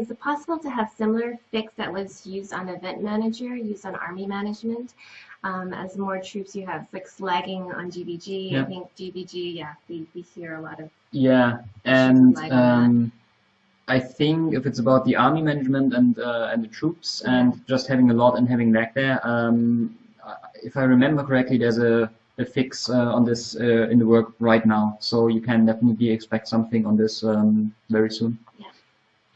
is it possible to have similar fix that was used on Event Manager, used on Army Management? Um, as more troops you have fix lagging on GBG. Yeah. I think GBG, yeah, we, we hear a lot of Yeah, and um, I think if it's about the army management and uh, and the troops and just having a lot and having lag there, um, if I remember correctly, there's a, a fix uh, on this uh, in the work right now, so you can definitely expect something on this um, very soon.